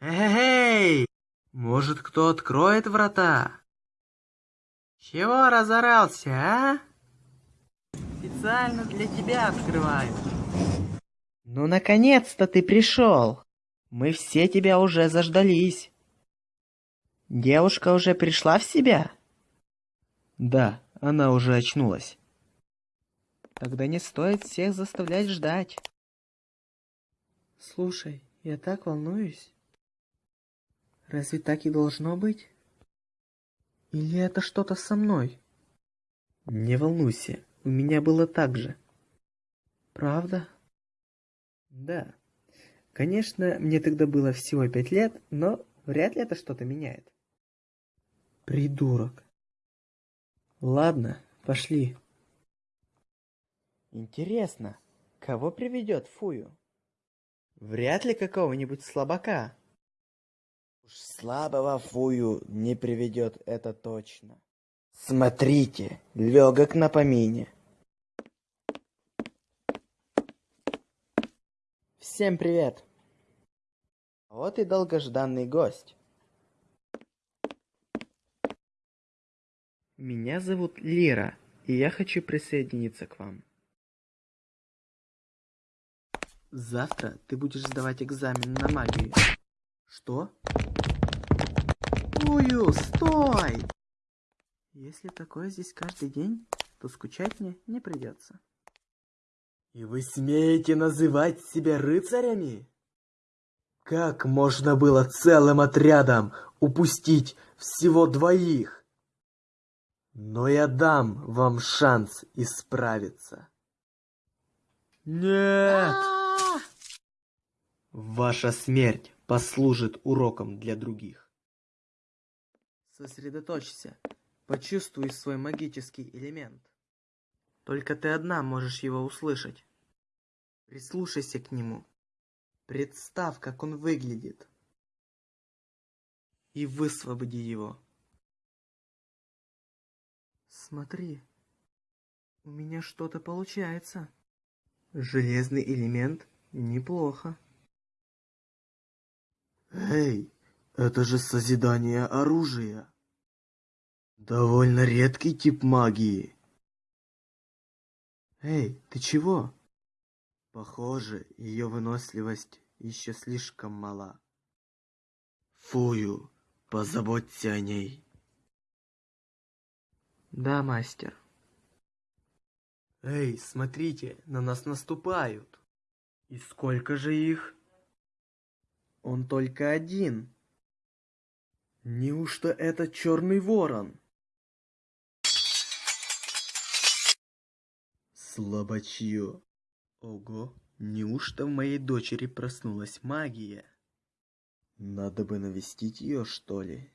Эй, может, кто откроет врата? Чего разорался, а? Специально для тебя открываю. Ну, наконец-то ты пришел. Мы все тебя уже заждались. Девушка уже пришла в себя? Да, она уже очнулась. Тогда не стоит всех заставлять ждать. Слушай, я так волнуюсь. Разве так и должно быть? Или это что-то со мной? Не волнуйся, у меня было так же. Правда? Да. Конечно, мне тогда было всего пять лет, но вряд ли это что-то меняет. Придурок. Ладно, пошли. Интересно, кого приведет Фую? Вряд ли какого-нибудь слабака. Уж слабого Фую не приведет это точно. Смотрите, легок на помине. Всем привет! Вот и долгожданный гость. Меня зовут Лира, и я хочу присоединиться к вам. Завтра ты будешь сдавать экзамен на магию. Что? Ую, стой! Если такое здесь каждый день, то скучать мне не придется. И вы смеете называть себя рыцарями? Как можно было целым отрядом упустить всего двоих? Но я дам вам шанс исправиться. Нет! Ваша смерть послужит уроком для других. Сосредоточься. Почувствуй свой магический элемент. Только ты одна можешь его услышать. Прислушайся к нему. Представь, как он выглядит. И высвободи его. Смотри, у меня что-то получается. Железный элемент неплохо. Эй, это же созидание оружия. Довольно редкий тип магии. Эй, ты чего? Похоже, ее выносливость еще слишком мала. Фую, позаботься о ней. Да, мастер. Эй, смотрите, на нас наступают. И сколько же их? Он только один. Неужто это черный ворон? Слабачье. Ого, неужто в моей дочери проснулась магия? Надо бы навестить ее, что ли?